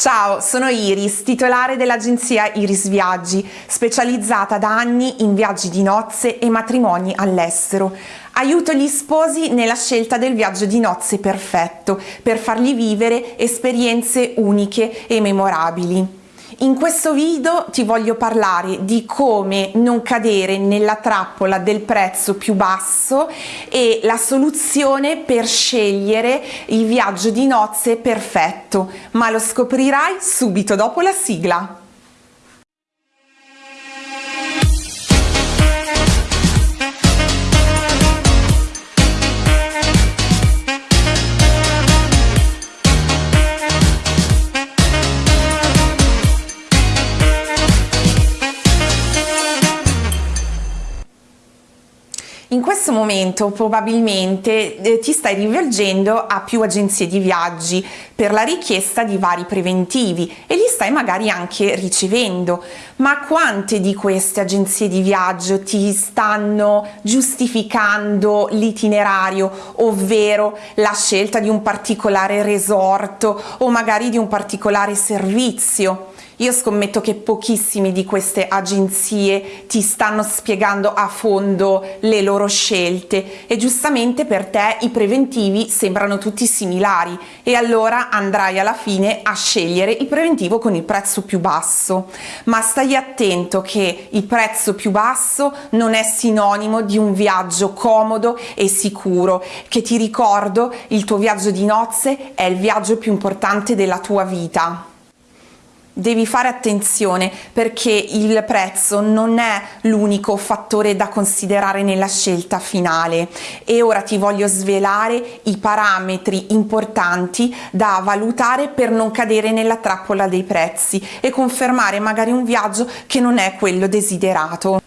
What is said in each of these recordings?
Ciao, sono Iris, titolare dell'agenzia Iris Viaggi, specializzata da anni in viaggi di nozze e matrimoni all'estero. Aiuto gli sposi nella scelta del viaggio di nozze perfetto, per fargli vivere esperienze uniche e memorabili. In questo video ti voglio parlare di come non cadere nella trappola del prezzo più basso e la soluzione per scegliere il viaggio di nozze perfetto, ma lo scoprirai subito dopo la sigla. In questo momento probabilmente eh, ti stai rivolgendo a più agenzie di viaggi per la richiesta di vari preventivi e li stai magari anche ricevendo, ma quante di queste agenzie di viaggio ti stanno giustificando l'itinerario, ovvero la scelta di un particolare resort o magari di un particolare servizio? Io scommetto che pochissime di queste agenzie ti stanno spiegando a fondo le loro scelte. E giustamente per te i preventivi sembrano tutti similari. E allora andrai alla fine a scegliere il preventivo con il prezzo più basso. Ma stai attento che il prezzo più basso non è sinonimo di un viaggio comodo e sicuro, che ti ricordo il tuo viaggio di nozze è il viaggio più importante della tua vita devi fare attenzione perché il prezzo non è l'unico fattore da considerare nella scelta finale e ora ti voglio svelare i parametri importanti da valutare per non cadere nella trappola dei prezzi e confermare magari un viaggio che non è quello desiderato.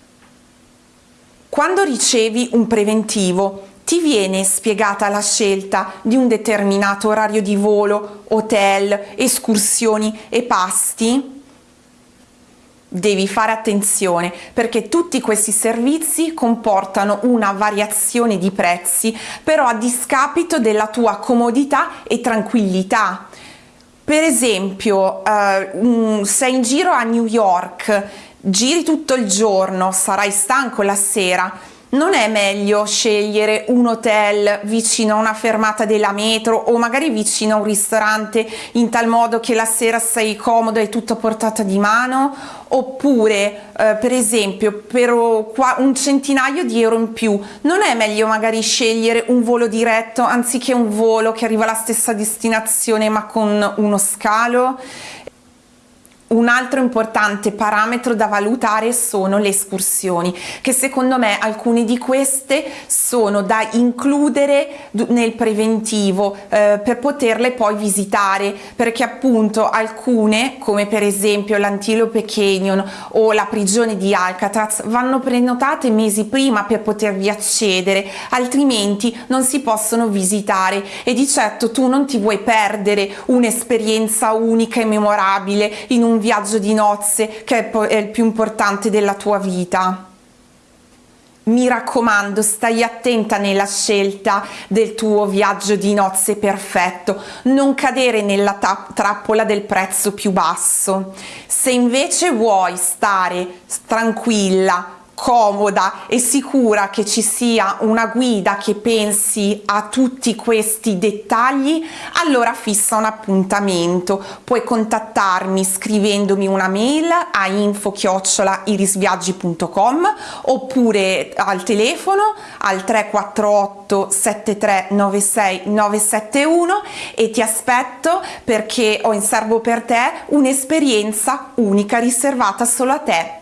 Quando ricevi un preventivo ti viene spiegata la scelta di un determinato orario di volo, hotel, escursioni e pasti? Devi fare attenzione perché tutti questi servizi comportano una variazione di prezzi però a discapito della tua comodità e tranquillità. Per esempio, uh, sei in giro a New York, giri tutto il giorno, sarai stanco la sera, non è meglio scegliere un hotel vicino a una fermata della metro o magari vicino a un ristorante in tal modo che la sera sei comodo e tutto a portata di mano? Oppure eh, per esempio per un centinaio di euro in più non è meglio magari scegliere un volo diretto anziché un volo che arriva alla stessa destinazione ma con uno scalo un altro importante parametro da valutare sono le escursioni, che secondo me alcune di queste sono da includere nel preventivo eh, per poterle poi visitare, perché appunto alcune, come per esempio l'Antilope Canyon o la prigione di Alcatraz, vanno prenotate mesi prima per potervi accedere, altrimenti non si possono visitare. E di certo tu non ti vuoi perdere un'esperienza unica e memorabile in un viaggio di nozze che è il più importante della tua vita. Mi raccomando, stai attenta nella scelta del tuo viaggio di nozze perfetto, non cadere nella trappola del prezzo più basso. Se invece vuoi stare tranquilla, comoda e sicura che ci sia una guida che pensi a tutti questi dettagli allora fissa un appuntamento. Puoi contattarmi scrivendomi una mail a info irisviaggi.com oppure al telefono al 348 7396 971 e ti aspetto perché ho in serbo per te un'esperienza unica riservata solo a te